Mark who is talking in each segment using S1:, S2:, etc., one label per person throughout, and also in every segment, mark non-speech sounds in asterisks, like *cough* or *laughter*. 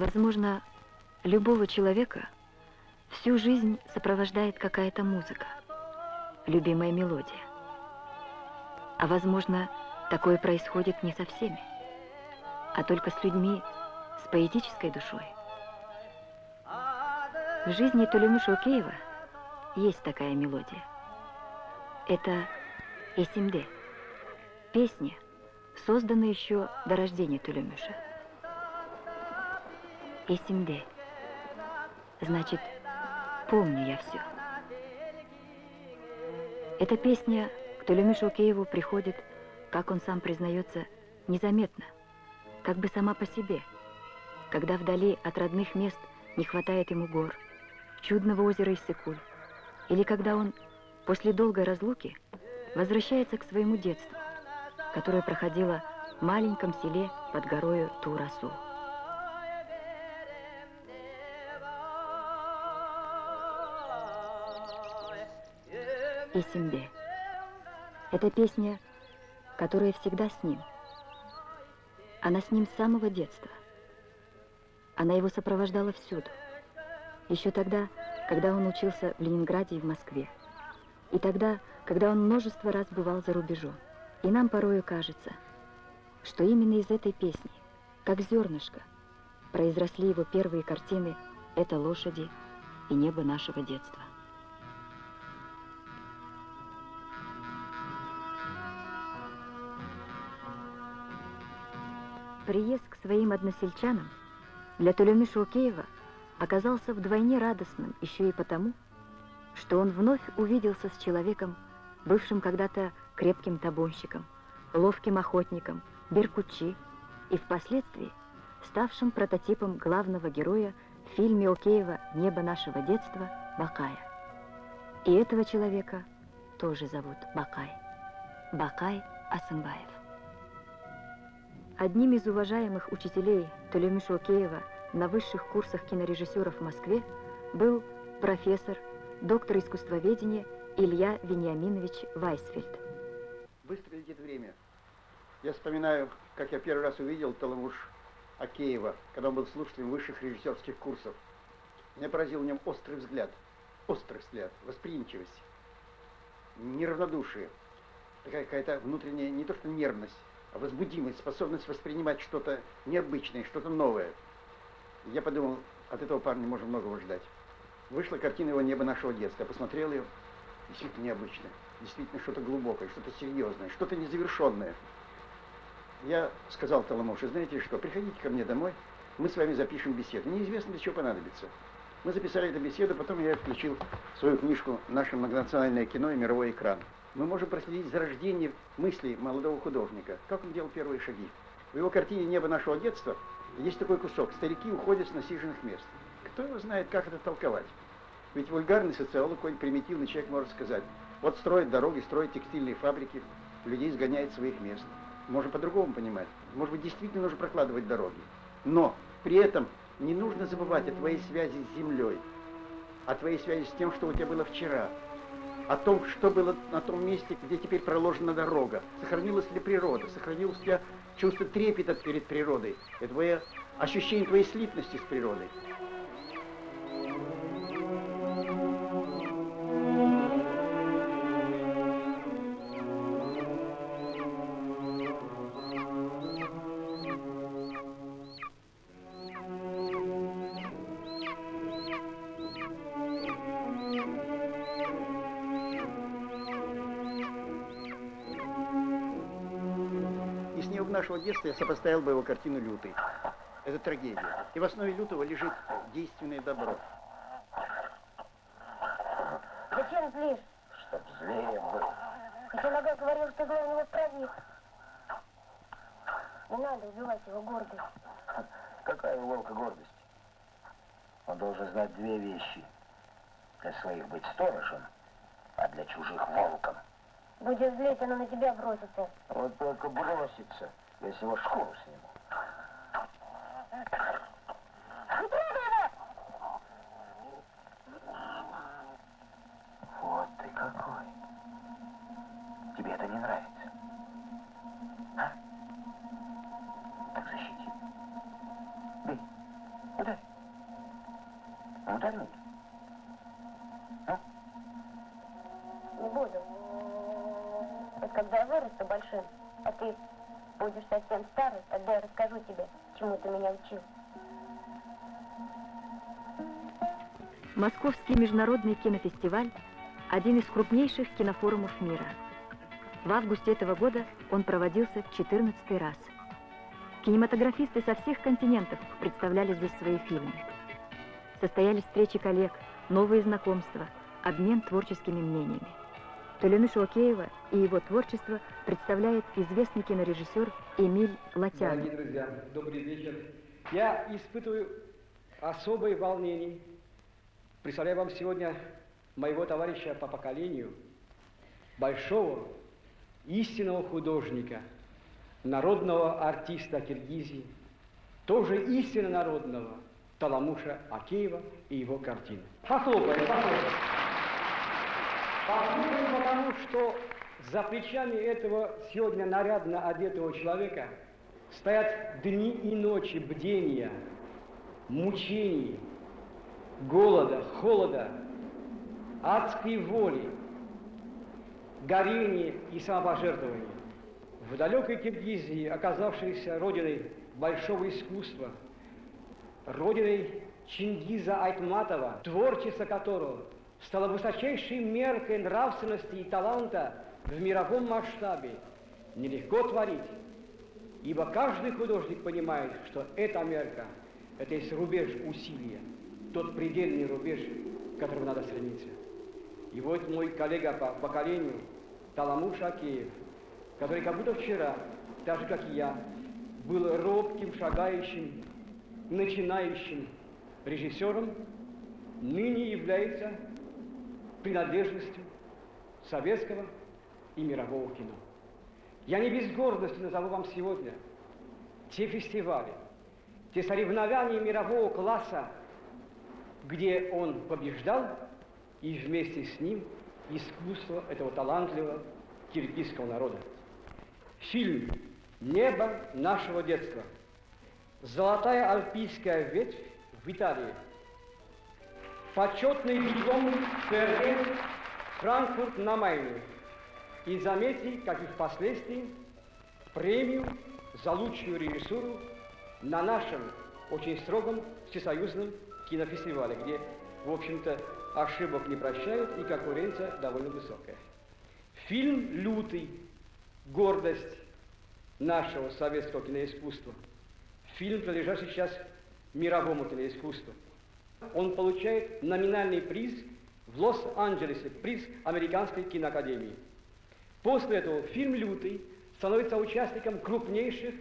S1: Возможно, любого человека всю жизнь сопровождает какая-то музыка, любимая мелодия. А возможно, такое происходит не со всеми, а только с людьми с поэтической душой. В жизни Тулемы Шокеева есть такая мелодия. Это Эсимде, песня, созданная еще до рождения Тулемыша. Эсимде. Значит, помню я все. Эта песня к Тулемишу Киеву приходит, как он сам признается, незаметно, как бы сама по себе, когда вдали от родных мест не хватает ему гор, чудного озера Иссыкуль, или когда он после долгой разлуки возвращается к своему детству, которое проходило в маленьком селе под горою Турасу. И Симбе. Это песня, которая всегда с ним. Она с ним с самого детства. Она его сопровождала всюду. Еще тогда, когда он учился в Ленинграде и в Москве. И тогда, когда он множество раз бывал за рубежом. И нам порою кажется, что именно из этой песни, как зернышко, произросли его первые картины «Это лошади» и «Небо нашего детства». Приезд к своим односельчанам для Тулемы Шукеева оказался вдвойне радостным еще и потому, что он вновь увиделся с человеком, бывшим когда-то крепким табунщиком, ловким охотником, беркучи и впоследствии ставшим прототипом главного героя в фильме Океева «Небо нашего детства» Бакая. И этого человека тоже зовут Бакай. Бакай Асымбаев. Одним из уважаемых учителей Толеми Шокеева на высших курсах кинорежиссеров в Москве был профессор, доктор искусствоведения Илья Вениаминович Вайсфельд.
S2: Быстро летит время. Я вспоминаю, как я первый раз увидел Таламуш Акеева, когда он был слушателем высших режиссерских курсов. Меня поразил в нем острый взгляд, острый взгляд, восприимчивость, неравнодушие, такая какая-то внутренняя, не то что нервность, возбудимость, способность воспринимать что-то необычное, что-то новое. Я подумал, от этого парня можно многого ждать. Вышла картина его «Небо нашего детства». Я посмотрел ее, действительно необычно, действительно что-то глубокое, что-то серьезное, что-то незавершенное. Я сказал Таламоше, знаете что, приходите ко мне домой, мы с вами запишем беседу. Неизвестно, для чего понадобится. Мы записали эту беседу, потом я включил свою книжку «Наше многонациональное кино и мировой экран» мы можем проследить зарождение мыслей молодого художника, как он делал первые шаги. В его картине «Небо нашего детства» есть такой кусок «Старики уходят с насиженных мест». Кто его знает, как это толковать? Ведь вульгарный социолог, какой-нибудь примитивный человек может сказать, вот строят дороги, строят текстильные фабрики, людей сгоняют своих мест. Можно по-другому понимать. Может быть, действительно нужно прокладывать дороги. Но при этом не нужно забывать о твоей связи с землей, о твоей связи с тем, что у тебя было вчера, о том, что было на том месте, где теперь проложена дорога. Сохранилась ли природа, сохранилось ли чувство трепета перед природой, это твое ощущение твоей слитности с природой. Детства я сопоставил бы его картину «Лютый». Это трагедия. И в основе «Лютого» лежит действенное добро.
S3: Зачем злишь?
S4: Чтоб злее был.
S3: Иногда говорил, что зло у него правит. Не надо убивать его гордость.
S4: Какая у волка гордость? Он должен знать две вещи. Для своих быть сторожем, а для чужих волком.
S3: Будешь злить, она на тебя бросится.
S4: Вот только бросится. Я с него шкуру сниму. Вот ты какой. Тебе это не нравится? А? Так защити. Бей. Ударь. Ну, ударь меня.
S3: Не буду. Это когда я вырасту большим, а ты будешь совсем старый, тогда я расскажу тебе, чему ты меня учил.
S1: Московский международный кинофестиваль – один из крупнейших кинофорумов мира. В августе этого года он проводился в 14 раз. Кинематографисты со всех континентов представляли здесь свои фильмы. Состоялись встречи коллег, новые знакомства, обмен творческими мнениями. Толенышу Океева и его творчество представляет известный кинорежиссер Эмиль Латянов.
S5: Дорогие друзья, добрый вечер. Я испытываю особое волнение. Представляю вам сегодня моего товарища по поколению, большого, истинного художника, народного артиста Киргизии, тоже истинно народного Таламуша Акеева и его картины. Похлопаем, похлопаем. Похлопаем, потому что за плечами этого сегодня нарядно одетого человека стоят дни и ночи бдения, мучений, голода, холода, адской воли, горения и самопожертвования. В далекой Киргизии, оказавшейся родиной большого искусства, родиной Чингиза Айтматова, творчество которого стало высочайшей меркой нравственности и таланта в мировом масштабе, нелегко творить, ибо каждый художник понимает, что эта мерка – это есть рубеж усилия, тот предельный рубеж, к которому надо стремиться. И вот мой коллега по поколению Таламуш Акеев, который как будто вчера, так же как и я, был робким, шагающим, начинающим режиссером, ныне является принадлежностью советского и мирового кино. Я не без гордости назову вам сегодня те фестивали, те соревнования мирового класса, где он побеждал, и вместе с ним искусство этого талантливого киргизского народа. Фильм «Небо нашего детства», «Золотая альпийская ветвь» в Италии, почетный диплом ФРГ Франкфурт на Майне. И заметьте, как и впоследствии, премию за лучшую режиссуру на нашем очень строгом всесоюзном кинофестивале, где, в общем-то, ошибок не прощают и конкуренция довольно высокая. Фильм «Лютый. Гордость нашего советского киноискусства». Фильм, принадлежащий сейчас мировому киноискусству. Он получает номинальный приз в Лос-Анджелесе, приз Американской киноакадемии. После этого фильм «Лютый» становится участником крупнейших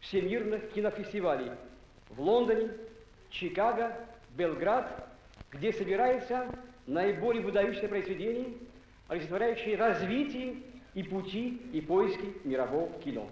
S5: всемирных кинофестивалей в Лондоне, Чикаго, Белград, где собираются наиболее выдающиеся произведения, олицетворяющие развитие и пути и поиски мирового кино.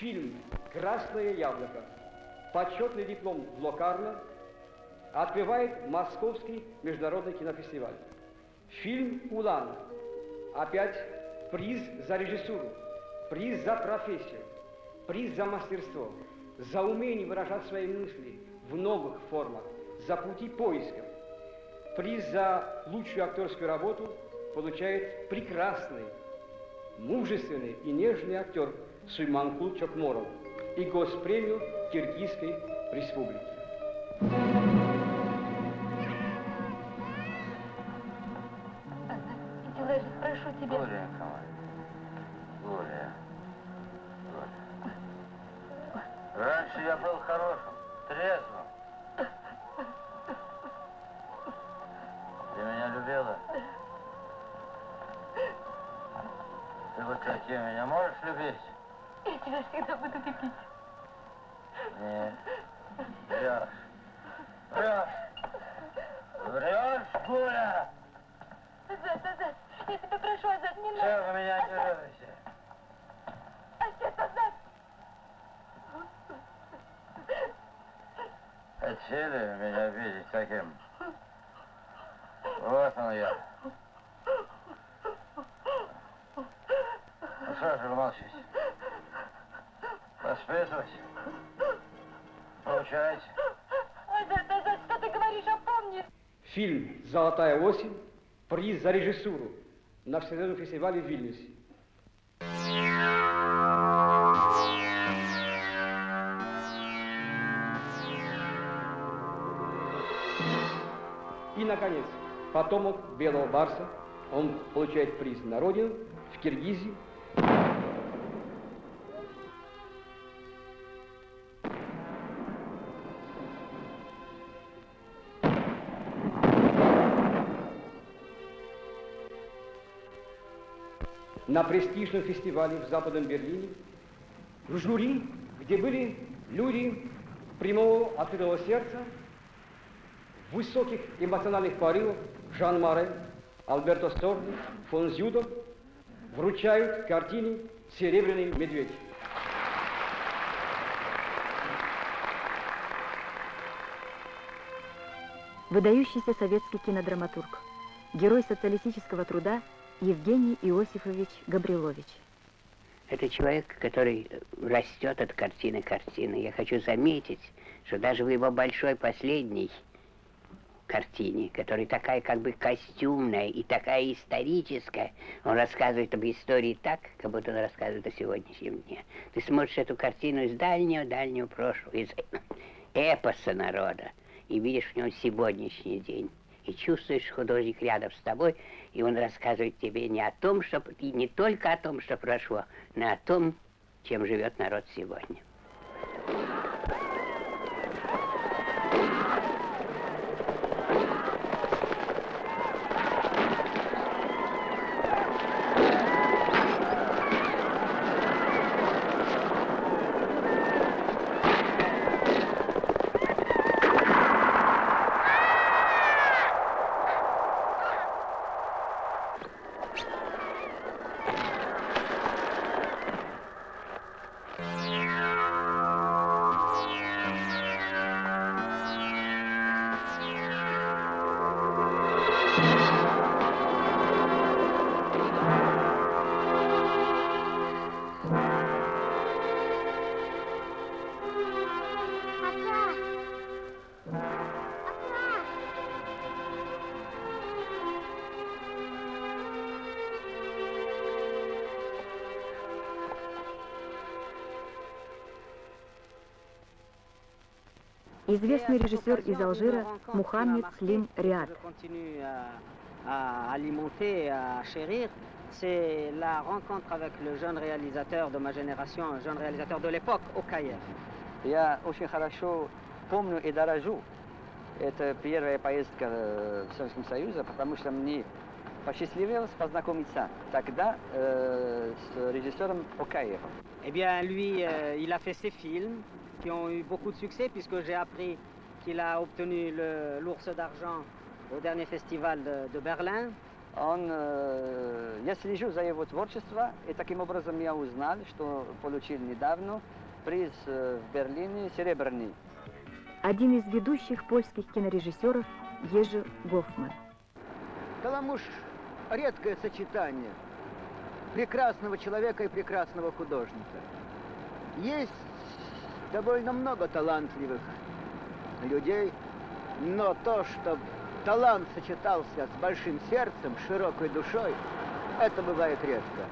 S5: Фильм «Красное яблоко», почетный диплом в Локарно, открывает Московский международный кинофестиваль. Фильм «Улан» опять приз за режиссуру, приз за профессию, приз за мастерство, за умение выражать свои мысли в новых формах, за пути поиска. Приз за лучшую актерскую работу получает прекрасный, мужественный и нежный актер Суйманкул Чокморов и госпремию Киргизской республики.
S4: Хотели меня видеть таким? Вот он я. Ну что же вы молчите? Воспитывать? Получайте.
S3: Азат, Азат, что ты говоришь, опомнись.
S5: Фильм «Золотая осень» приз за режиссуру на Всемирном фестивале в Вильнюсе. Наконец, потомок Белого Барса, он получает приз на родину в Киргизии. на престижном фестивале в Западном Берлине, в жюри, где были люди прямого открытого сердца, высоких эмоциональных порывов Жан Маре, Альберто Сорни, фон Зюдо вручают картине «Серебряный медведь».
S1: Выдающийся советский кинодраматург, герой социалистического труда Евгений Иосифович Габрилович.
S6: Это человек, который растет от картины к картине. Я хочу заметить, что даже в его большой последней картине, которая такая как бы костюмная и такая историческая, он рассказывает об истории так, как будто он рассказывает о сегодняшнем дне. Ты смотришь эту картину из дальнего-дальнего прошлого, из *clears throat* эпоса народа, и видишь в нем сегодняшний день. И чувствуешь, художник рядом с тобой, и он рассказывает тебе не о том, что и не только о том, что прошло, но о том, чем живет народ сегодня.
S1: Известный режиссер из Алжира Мухаммед Слим Риад.
S7: à alimenter, à chérir, c'est la rencontre avec le jeune réalisateur de ma génération, un jeune réalisateur de l'époque, au Caire.
S8: Я очень хорошо помню и дорожу. Это первая поездка в Советском Союзе, потому что мне посчастливилось познакомиться тогда э, с режиссером Окаевым.
S7: Eh bien, lui, euh, il a fait ses films qui ont eu beaucoup de succès, puisque j'ai appris qu'il a obtenu l'ours d'argent au dernier festival de, de Berlin.
S8: Он, э, я слежу за его творчеством, и таким образом я узнал, что получил недавно приз э, в Берлине серебряный.
S1: Один из ведущих польских кинорежиссеров Ежи Гофман.
S2: Каламуш – редкое сочетание прекрасного человека и прекрасного художника. Есть довольно много талантливых людей, но то, что талант сочетался с большим сердцем, широкой душой, это бывает редко.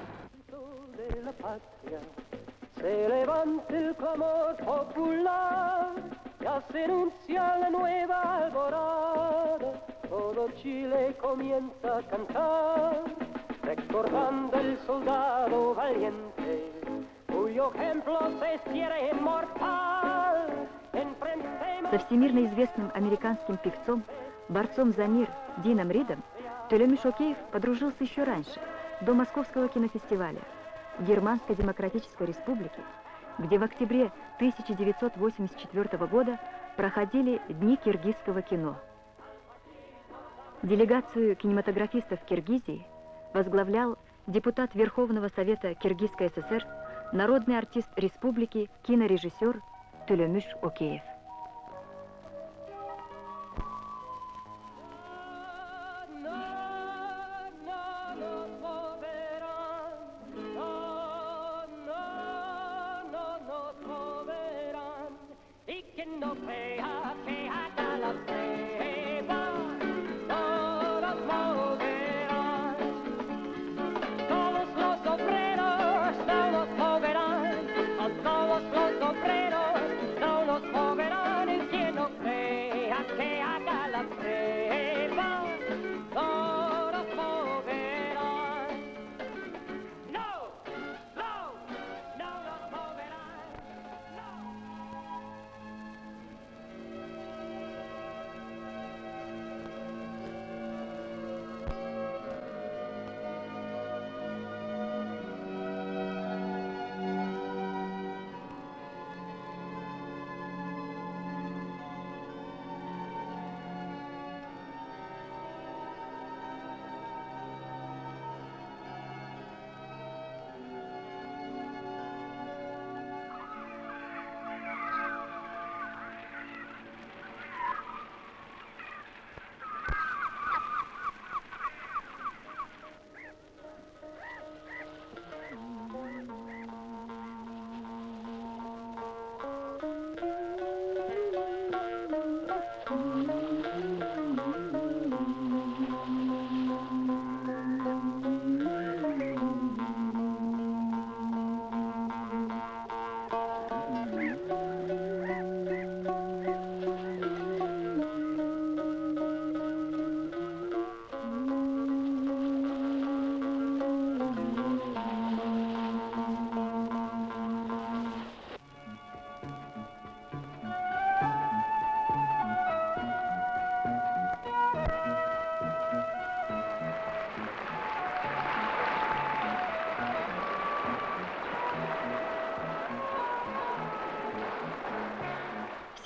S9: se levanta el clamor popular, ya se anuncia la nueva alborada, todo Chile comienza a cantar, recordando el soldado valiente, cuyo ejemplo
S1: Со всемирно известным американским певцом, борцом за мир Дином Ридом, Толеми Шокеев подружился еще раньше, до Московского кинофестиваля в Германской Демократической Республике, где в октябре 1984 года проходили Дни киргизского кино. Делегацию кинематографистов Киргизии возглавлял депутат Верховного Совета Киргизской ССР, народный артист республики, кинорежиссер Тулемыш Океев.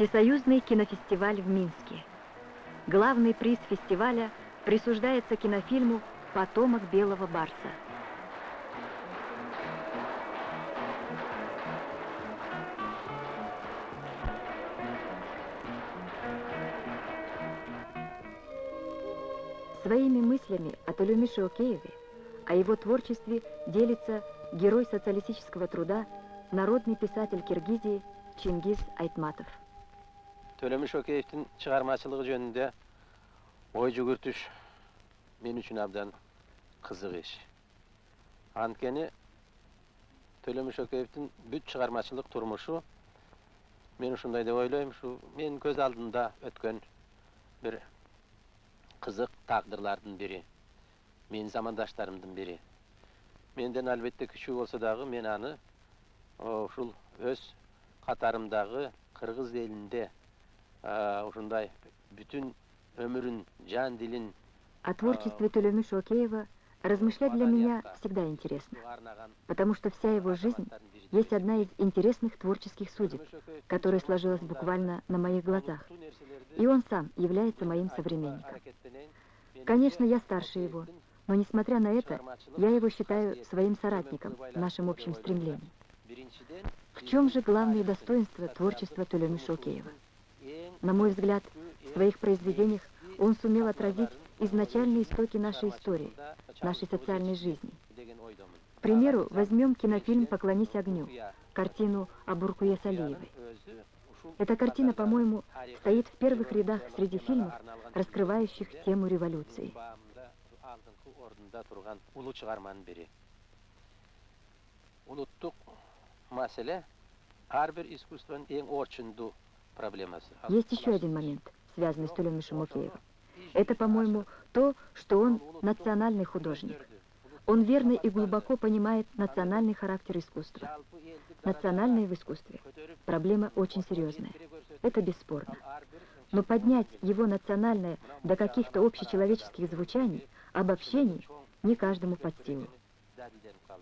S1: Всесоюзный кинофестиваль в Минске. Главный приз фестиваля присуждается кинофильму «Потомок белого барса». Своими мыслями о Толюмише Окееве, о его творчестве делится герой социалистического труда, народный писатель Киргизии Чингиз Айтматов.
S10: Төлөмүш Океевтин чыгармачылыгы жөнүндө ой жүгүртүш мен үчүн абдан кызык иш. Анткени Төлөмүш Океевтин бүт чыгармачылык турмушу мен ушундай деп ойлойм, ушу мен көз алдымда өткөн бир кызык тагдырлардын бири. Менин замандаштарымдын бири. Менден албетте күчүү болсо дагы мен аны ушул өз катарымдагы кыргыз элинде ушундай бүтүн өмүрүн жан дилин
S1: О творчестве Толемы Шокеева размышлять для меня всегда интересно, потому что вся его жизнь есть одна из интересных творческих судеб, которая сложилась буквально на моих глазах, и он сам является моим современником. Конечно, я старше его, но несмотря на это, я его считаю своим соратником в нашем общем стремлении. В чем же главное достоинство творчества Толемы Шокеева? На мой взгляд, в своих произведениях он сумел отразить изначальные истоки нашей истории, нашей социальной жизни. К примеру, возьмем кинофильм «Поклонись огню», картину о Буркуе Салиевой. Эта картина, по-моему, стоит в первых рядах среди фильмов, раскрывающих тему революции.
S10: маселе ар бир искусствонун эң орчундуу
S1: есть еще один момент, связанный с Тулем Мишимукеевым. Это, по-моему, то, что он национальный художник. Он верно и глубоко понимает национальный характер искусства. Национальное в искусстве – проблема очень серьезная. Это бесспорно. Но поднять его национальное до каких-то общечеловеческих звучаний, обобщений, не каждому под силу.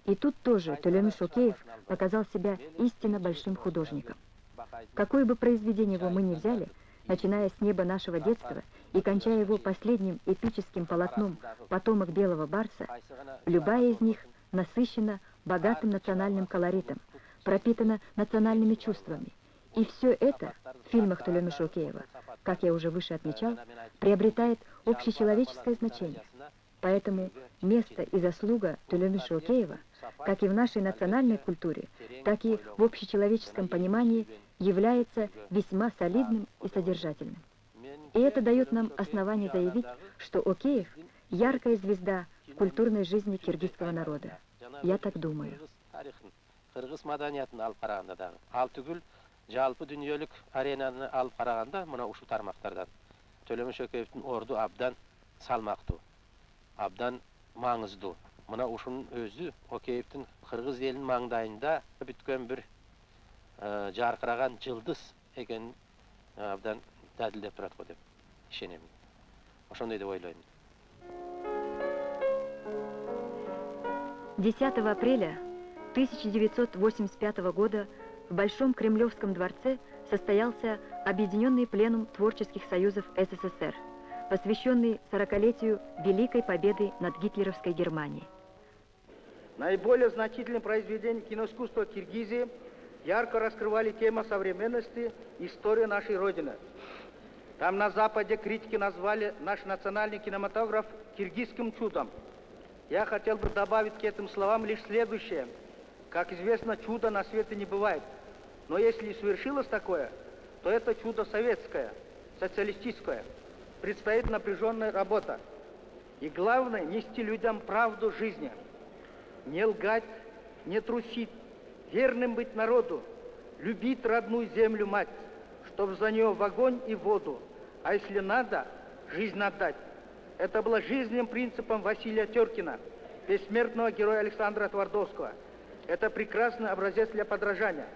S1: И тут тоже Тулем Шокеев показал себя истинно большим художником. Какое бы произведение его мы ни взяли, начиная с неба нашего детства и кончая его последним эпическим полотном «Потомок белого барса», любая из них насыщена богатым национальным колоритом, пропитана национальными чувствами. И все это в фильмах Толемы Шокеева, как я уже выше отмечал, приобретает общечеловеческое значение. Поэтому место и заслуга Тулемы Шокеева, как и в нашей национальной культуре, так и в общечеловеческом понимании является весьма солидным и содержательным. И это дает нам основание заявить, что Океев – яркая звезда культурной жизни киргизского народа. Я так думаю.
S10: Кыргыз маданиятын алып караганда. Ал түгүл жалпы дүйнөлүк аренаны алып караганда мына ушул тармактардан Шөкеевдин орду абдан салмактуу, абдан маңыздуу. Мына ушунун өзү Океевдин кыргыз элинин маңдайында бүткөн бир жаркыраган жылдыз экенин абдан дәлелдеп турат го деп ишенем. Ошондой деп ойлойм.
S1: 10 апреля 1985 года в Большом Кремлевском дворце состоялся Объединенный пленум творческих союзов СССР, посвященный 40-летию Великой Победы над гитлеровской Германией.
S11: Наиболее значительные произведения киноискусства Киргизии ярко раскрывали тему современности истории нашей Родины. Там на Западе критики назвали наш национальный кинематограф киргизским чудом. Я хотел бы добавить к этим словам лишь следующее – как известно, чудо на свете не бывает. Но если и совершилось такое, то это чудо советское, социалистическое. Предстоит напряженная работа. И главное, нести людям правду жизни. Не лгать, не трусить, верным быть народу, любить родную землю мать, чтобы за нее в огонь и в воду, а если надо, жизнь отдать. Это было жизненным принципом Василия Теркина, бессмертного героя Александра Твардовского – это прекрасный образец для подражания.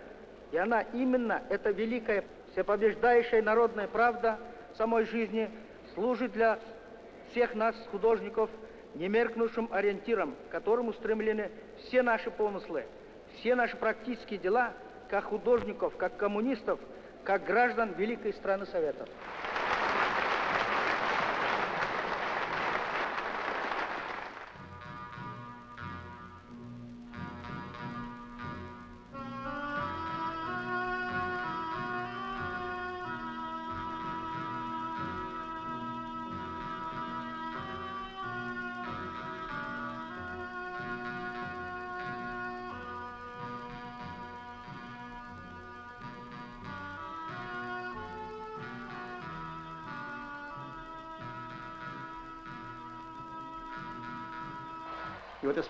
S11: И она именно, эта великая, всепобеждающая народная правда самой жизни, служит для всех нас, художников, немеркнувшим ориентиром, к которому устремлены все наши помыслы, все наши практические дела, как художников, как коммунистов, как граждан великой страны Советов.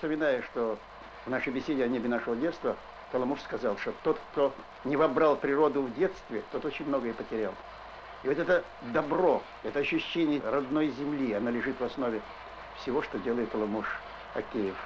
S2: И вот я вспоминаю, что в нашей беседе о небе нашего детства Таламуш сказал, что тот, кто не вобрал природу в детстве, тот очень многое потерял. И вот это добро, это ощущение родной земли, оно лежит в основе всего, что делает Таламуш Акеев.